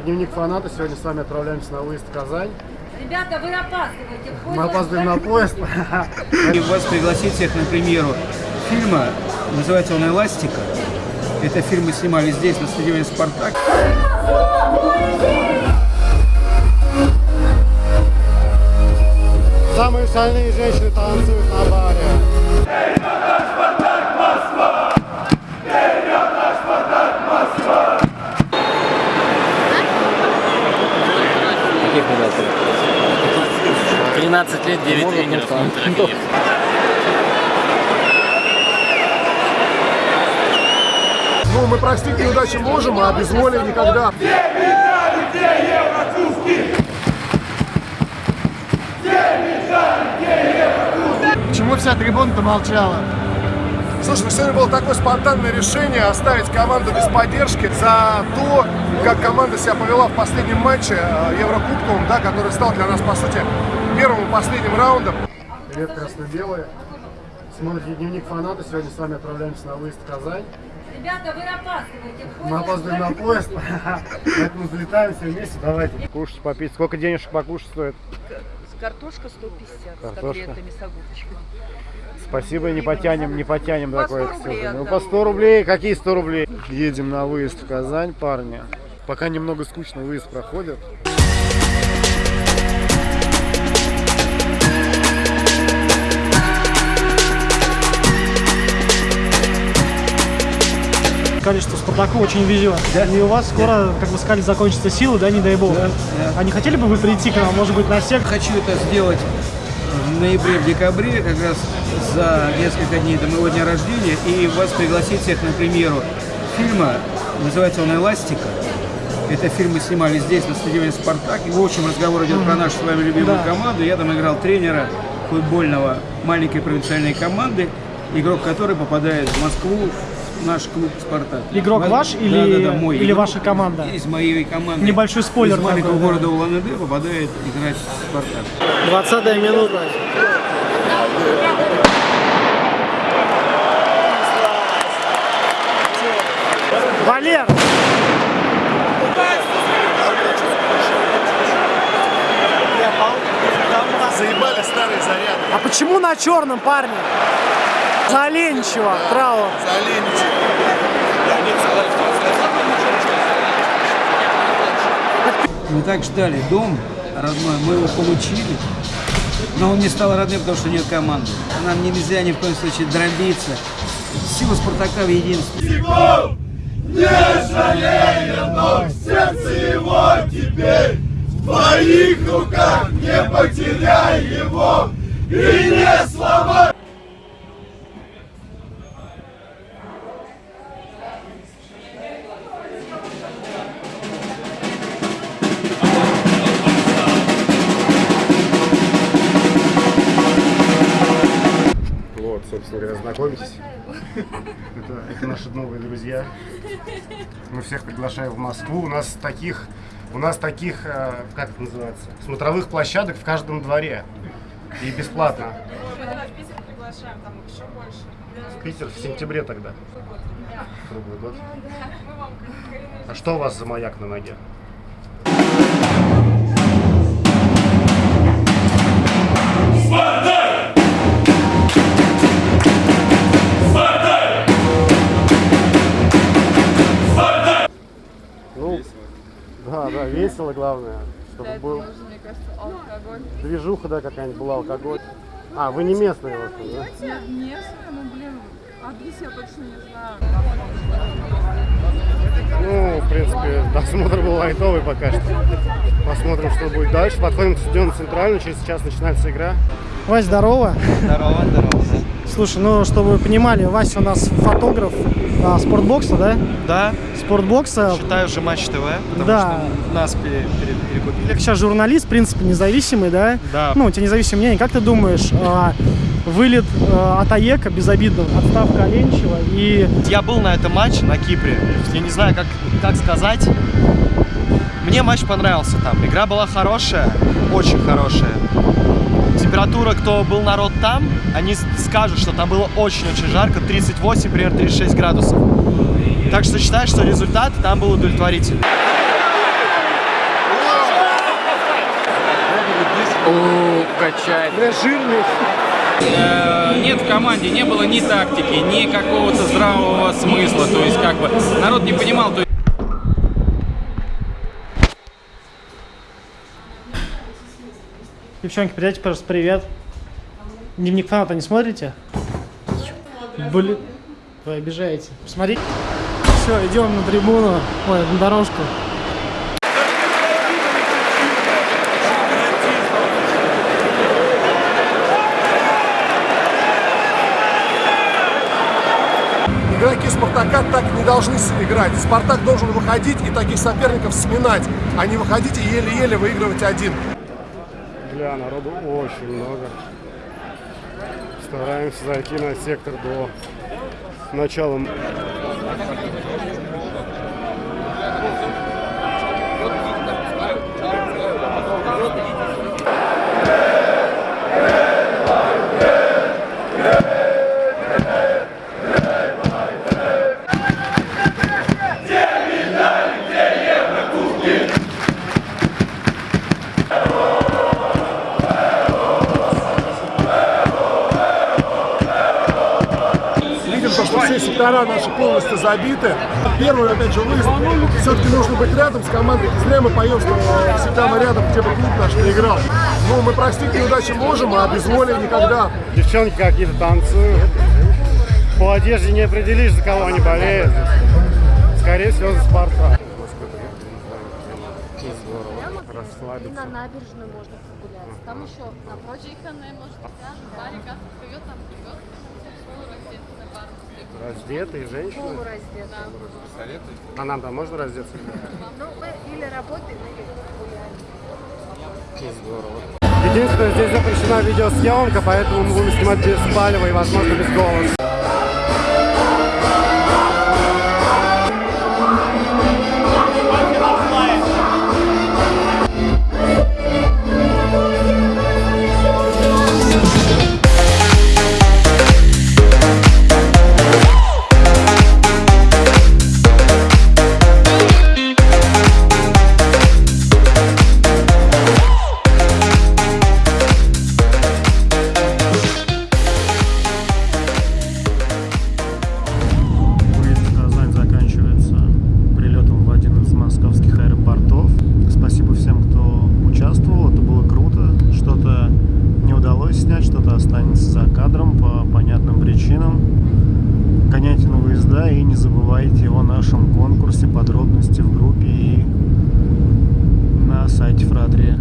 дневник фаната. Сегодня с вами отправляемся на выезд в Казань. Ребята, вы опаздываете. Поезд Мы опаздываем на поезд. И вас пригласить всех на премьеру фильма. Называется он «Эластика». Это фильм мы снимали здесь, на стадионе «Спартак». Самые шальные женщины танцуют Каких ребят? 13 лет, 9 тренеров, Трофеев. Ну, мы простить неудачи можем, а без воли никогда. Почему вся трибуна-то молчала? Слушай, ну сегодня было такое спонтанное решение оставить команду без поддержки за то, как команда себя повела в последнем матче э, Еврокубковом, да, который стал для нас, по сути, первым и последним раундом. Привет, красно-белые. Смотрите дневник фаната. Сегодня с вами отправляемся на выезд в Казань. Ребята, вы опаздываете. Мы опаздываем на поезд, поэтому залетаем все вместе. Давайте. Кушать, попить. Сколько денежек покушать стоит? Картошка 150 с Картошка. котлетами, с огурчиком. Спасибо, не потянем, не потянем По такое. 100 рублей Ну, по 100 рублей. Какие 100 рублей? Едем на выезд в Казань, парни. Пока немного скучно выезд проходит. Что Спартаку очень везет. И у вас скоро, как вы сказали, закончатся силы, да, не дай бог. А не хотели бы вы прийти к нам, может быть, на сек? Хочу это сделать в ноябре, в декабре, как раз за несколько дней до моего дня рождения, и вас пригласить всех на премьеру фильма. Называется он «Эластика». Это фильм мы снимали здесь, на стадионе «Спартак». И в общем разговор идет про нашу с вами любимую Да. команду. Я там играл тренера футбольного маленькой провинциальной команды, игрок которой попадает в Москву наш клуб «Спартак». Игрок Воз- ваш Да, или- да, да, мой или игрок ваша команда? Из моей команды. Небольшой спойлер Из маленького такой, да. города Улан-Удэ попадает играть в «Спартак». 20 минута. Валер! Заебали старые заряды. А почему на черном, парни? За Оленичева, право. Мы так ждали дом родной, мы его получили, но он не стал родным, потому что нет команды. Нам нельзя ни в коем случае дробиться. Сила Спартака в единстве. Вот, знакомьтесь. Это, это наши новые друзья. Мы всех приглашаем в Москву. У нас таких, у нас таких, э, как это называется, смотровых площадок в каждом дворе. И бесплатно. в Питер приглашаем, там еще больше. В Питер в сентябре тогда. Круглый год. Мы вам А что у вас за маяк на ноге? Весело главное, чтобы был мне кажется, алкоголь. движуха, да, какая-нибудь была, алкоголь. А, вы не местные, в общем, да? Местные, ну блин, адрес я точно не знаю. Ну, в принципе, досмотр был лайтовый пока что. Посмотрим, что будет дальше. Подходим к стадиону центральный, через час начинается игра. Вась, здорово. Здорово, здорово. Слушай, ну, чтобы вы понимали, Вася у нас фотограф а, спортбокса, да? Да, Спортбокса. считаю же Матч ТВ, потому Да. что нас пере- пере- перекупили. Ты сейчас журналист, в принципе, независимый, да? Да. Ну, у тебя независимое мнение. Как ты думаешь, а, вылет а, от АЕКа безобидно, отставка Аленичева и... Я был на этом матче на Кипре. Я не знаю, как, как сказать. Мне матч понравился там. Игра была хорошая, очень хорошая тура, кто был народ там, они скажут, что там было очень-очень жарко, 38, примерно 36 градусов. Так что считаю, что результат там был удовлетворительный. О, качает. Бля, э, жирный. Нет, в команде не было ни тактики, ни какого-то здравого смысла. То есть, как бы, народ не понимал, то есть... Девчонки, передайте, пожалуйста, привет. Дневник фаната не смотрите? Блин, вы обижаете. Посмотрите. Все, идем на трибуну, ой, на дорожку. Игроки Спартака так не должны играть. Спартак должен выходить и таких соперников сминать, а не выходить и еле-еле выигрывать один. Бля, народу очень много. Стараемся зайти на сектор до начала. Все сектора наши полностью забиты. Первый, опять же, выезд. Все-таки нужно быть рядом с командой. Зря мы поем, что всегда мы рядом, где бы клуб наш не играл. Ну, мы простить неудачи можем, а без воли никогда. Девчонки какие-то танцуют. По одежде не определишь, за кого они болеют. Скорее всего, за. Здорово. Расслабиться. На набережную можно прогуляться. Там еще напротив. Чиханая, может, пляж, барик, как там плывет. Полураздетый на пару. Раздетые женщины. Полураздетая. А нам там можно раздеться? Ну, мы или работаем, или гуляем. Здорово. Единственное, здесь запрещена видеосъемка, поэтому мы будем снимать без палева и, возможно, без голоса. что-то останется за кадром по понятным причинам. Гоняйте на выезда и не забывайте о нашем конкурсе, подробности в группе и на сайте Фрадрия.